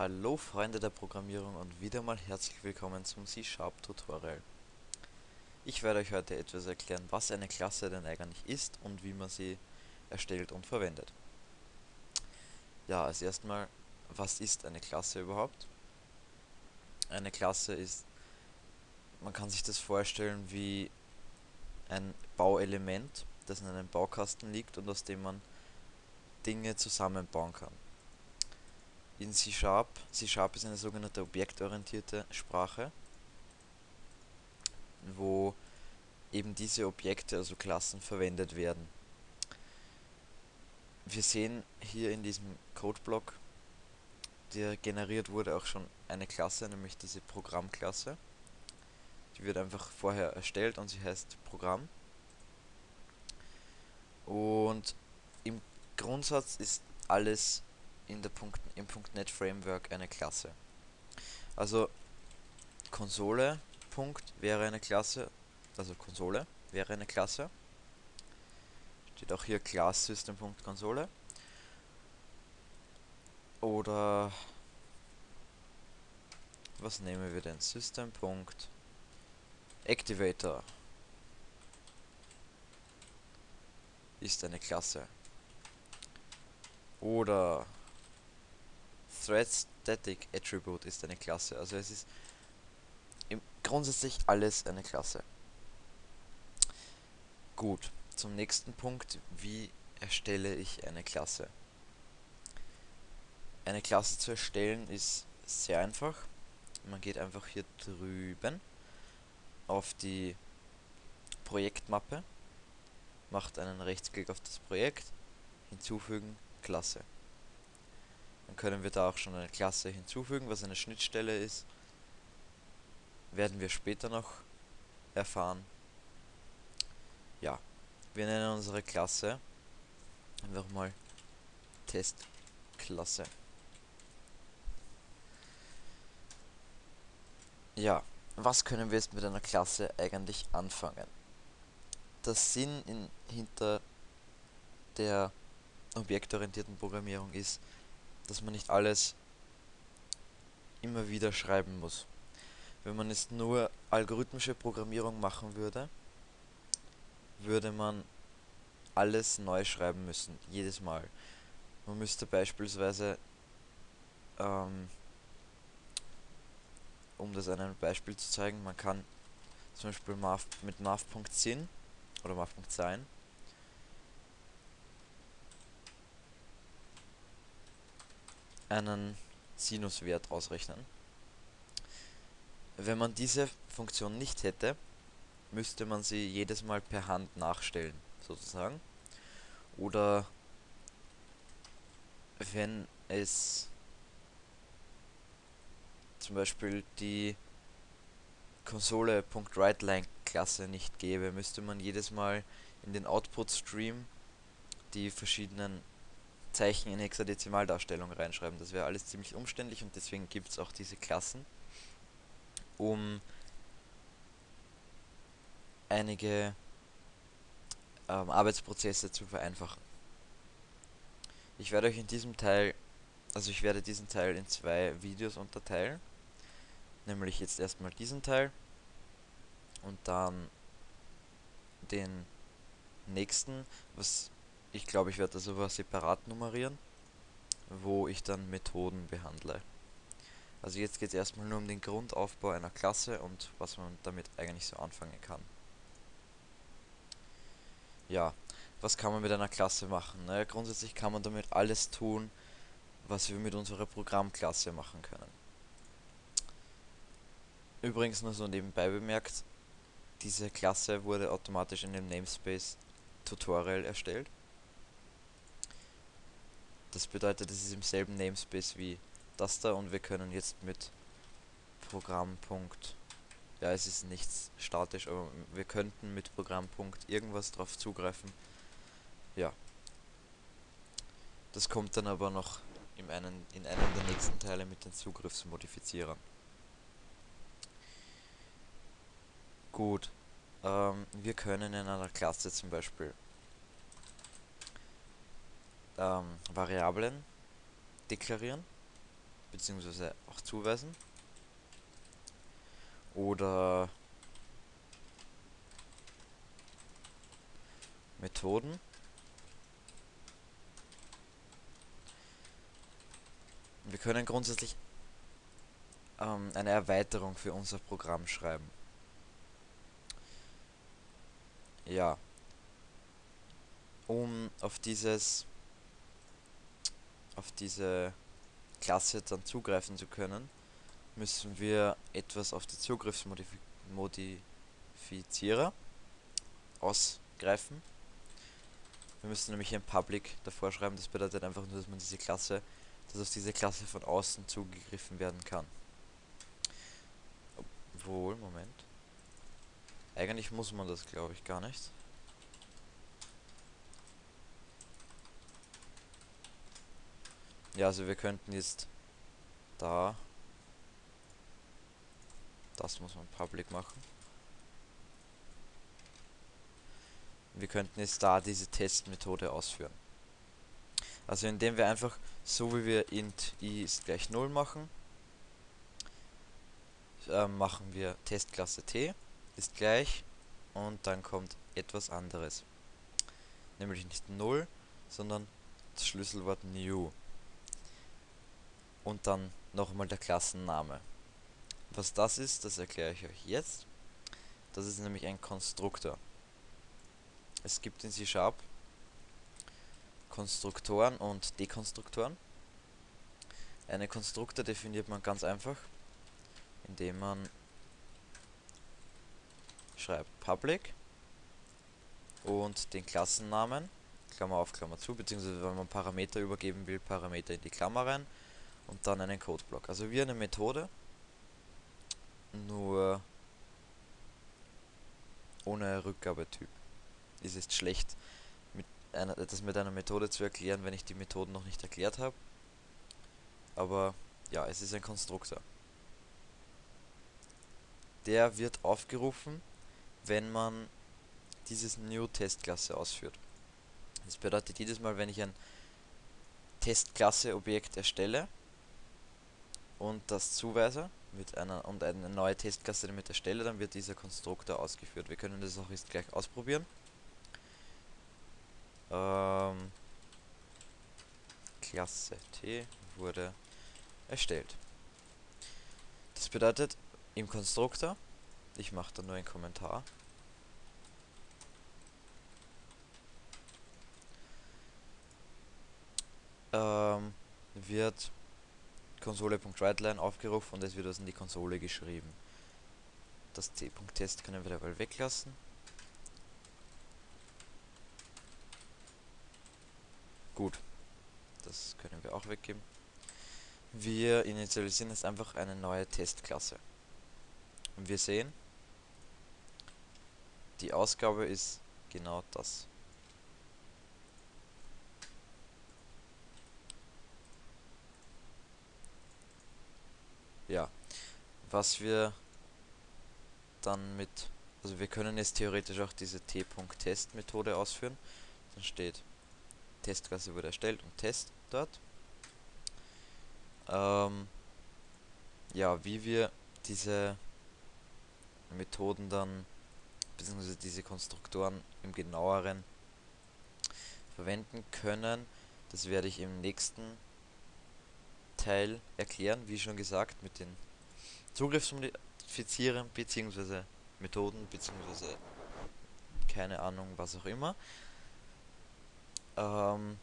Hallo Freunde der Programmierung und wieder mal herzlich willkommen zum C-Sharp Tutorial. Ich werde euch heute etwas erklären, was eine Klasse denn eigentlich ist und wie man sie erstellt und verwendet. Ja, als erstmal, was ist eine Klasse überhaupt? Eine Klasse ist, man kann sich das vorstellen wie ein Bauelement, das in einem Baukasten liegt und aus dem man Dinge zusammenbauen kann in C-Sharp. C-Sharp ist eine sogenannte objektorientierte Sprache, wo eben diese Objekte, also Klassen, verwendet werden. Wir sehen hier in diesem Codeblock, der generiert wurde, auch schon eine Klasse, nämlich diese Programmklasse. Die wird einfach vorher erstellt und sie heißt Programm. Und im Grundsatz ist alles in der Punkt, im .NET Framework eine Klasse. Also Konsole Punkt wäre eine Klasse, also Konsole wäre eine Klasse. Steht auch hier Class System Konsole. Oder was nehmen wir denn? System Activator ist eine Klasse. Oder Thread Static Attribute ist eine Klasse. Also es ist im grundsätzlich alles eine Klasse. Gut, zum nächsten Punkt. Wie erstelle ich eine Klasse? Eine Klasse zu erstellen ist sehr einfach. Man geht einfach hier drüben auf die Projektmappe, macht einen Rechtsklick auf das Projekt, hinzufügen, Klasse. Dann können wir da auch schon eine Klasse hinzufügen, was eine Schnittstelle ist. Werden wir später noch erfahren. Ja, wir nennen unsere Klasse einfach mal Testklasse. Ja, was können wir jetzt mit einer Klasse eigentlich anfangen? Der Sinn in, hinter der objektorientierten Programmierung ist, dass man nicht alles immer wieder schreiben muss. Wenn man jetzt nur algorithmische Programmierung machen würde, würde man alles neu schreiben müssen, jedes Mal. Man müsste beispielsweise, ähm, um das einem Beispiel zu zeigen, man kann zum Beispiel mit math.sin oder math.sein einen Sinuswert ausrechnen. Wenn man diese Funktion nicht hätte, müsste man sie jedes Mal per Hand nachstellen, sozusagen. Oder wenn es zum Beispiel die Konsole.WriteLine Klasse nicht gäbe, müsste man jedes Mal in den Output Stream die verschiedenen Zeichen in Hexadezimaldarstellung reinschreiben. Das wäre alles ziemlich umständlich und deswegen gibt es auch diese Klassen, um einige ähm, Arbeitsprozesse zu vereinfachen. Ich werde euch in diesem Teil, also ich werde diesen Teil in zwei Videos unterteilen. Nämlich jetzt erstmal diesen Teil und dann den nächsten, was ich glaube, ich werde das aber separat nummerieren, wo ich dann Methoden behandle. Also jetzt geht es erstmal nur um den Grundaufbau einer Klasse und was man damit eigentlich so anfangen kann. Ja, was kann man mit einer Klasse machen? Naja, grundsätzlich kann man damit alles tun, was wir mit unserer Programmklasse machen können. Übrigens nur so nebenbei bemerkt, diese Klasse wurde automatisch in dem Namespace Tutorial erstellt. Das bedeutet, es ist im selben Namespace wie das da und wir können jetzt mit Programm. Ja, es ist nichts statisch, aber wir könnten mit Programm. irgendwas drauf zugreifen. Ja. Das kommt dann aber noch in, einen, in einem der nächsten Teile mit den Zugriffsmodifizierern. Gut. Ähm, wir können in einer Klasse zum Beispiel ähm, Variablen deklarieren. bzw. auch zuweisen. Oder Methoden. Wir können grundsätzlich ähm, eine Erweiterung für unser Programm schreiben. Ja. Um auf dieses auf diese Klasse dann zugreifen zu können, müssen wir etwas auf die Zugriffsmodifizierer ausgreifen. Wir müssen nämlich ein Public davor schreiben, das bedeutet einfach nur, dass man diese Klasse, dass auf diese Klasse von außen zugegriffen werden kann. Obwohl, Moment. Eigentlich muss man das, glaube ich, gar nicht. Ja, also wir könnten jetzt da das muss man public machen. Wir könnten jetzt da diese Testmethode ausführen. Also indem wir einfach so wie wir int i ist gleich 0 machen, äh, machen wir Testklasse t ist gleich und dann kommt etwas anderes. Nämlich nicht 0, sondern das Schlüsselwort new. Und dann nochmal der Klassenname. Was das ist, das erkläre ich euch jetzt. Das ist nämlich ein Konstruktor. Es gibt in C-Sharp Konstruktoren und Dekonstruktoren. Eine Konstruktor definiert man ganz einfach, indem man schreibt public und den Klassennamen, Klammer auf, Klammer zu, beziehungsweise wenn man Parameter übergeben will, Parameter in die Klammer rein und dann einen Codeblock. Also wie eine Methode, nur ohne Rückgabetyp. Es ist schlecht, mit einer, das mit einer Methode zu erklären, wenn ich die Methoden noch nicht erklärt habe. Aber ja, es ist ein Konstruktor. Der wird aufgerufen, wenn man dieses New Testklasse ausführt. Das bedeutet jedes Mal, wenn ich ein Testklasse-Objekt erstelle und das zuweise, mit einer und eine neue Testklasse damit erstelle, dann wird dieser Konstruktor ausgeführt. Wir können das auch jetzt gleich ausprobieren. Ähm, Klasse T wurde erstellt. Das bedeutet, im Konstruktor, ich mache da nur einen Kommentar, ähm, wird Konsole.writeline aufgerufen und es wird was in die Konsole geschrieben. Das C.test können wir dabei weglassen. Gut, das können wir auch weggeben. Wir initialisieren jetzt einfach eine neue Testklasse. Und wir sehen, die Ausgabe ist genau das. ja, was wir dann mit, also wir können jetzt theoretisch auch diese t.test Methode ausführen. Dann steht Testklasse wurde erstellt und Test dort. Ähm, ja, wie wir diese Methoden dann, beziehungsweise diese Konstruktoren im genaueren verwenden können, das werde ich im nächsten Teil erklären, wie schon gesagt, mit den Zugriffsmodifizierern bzw. Methoden bzw. keine Ahnung, was auch immer. Ähm,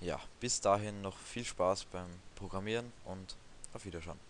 ja, bis dahin noch viel Spaß beim Programmieren und auf Wiedersehen.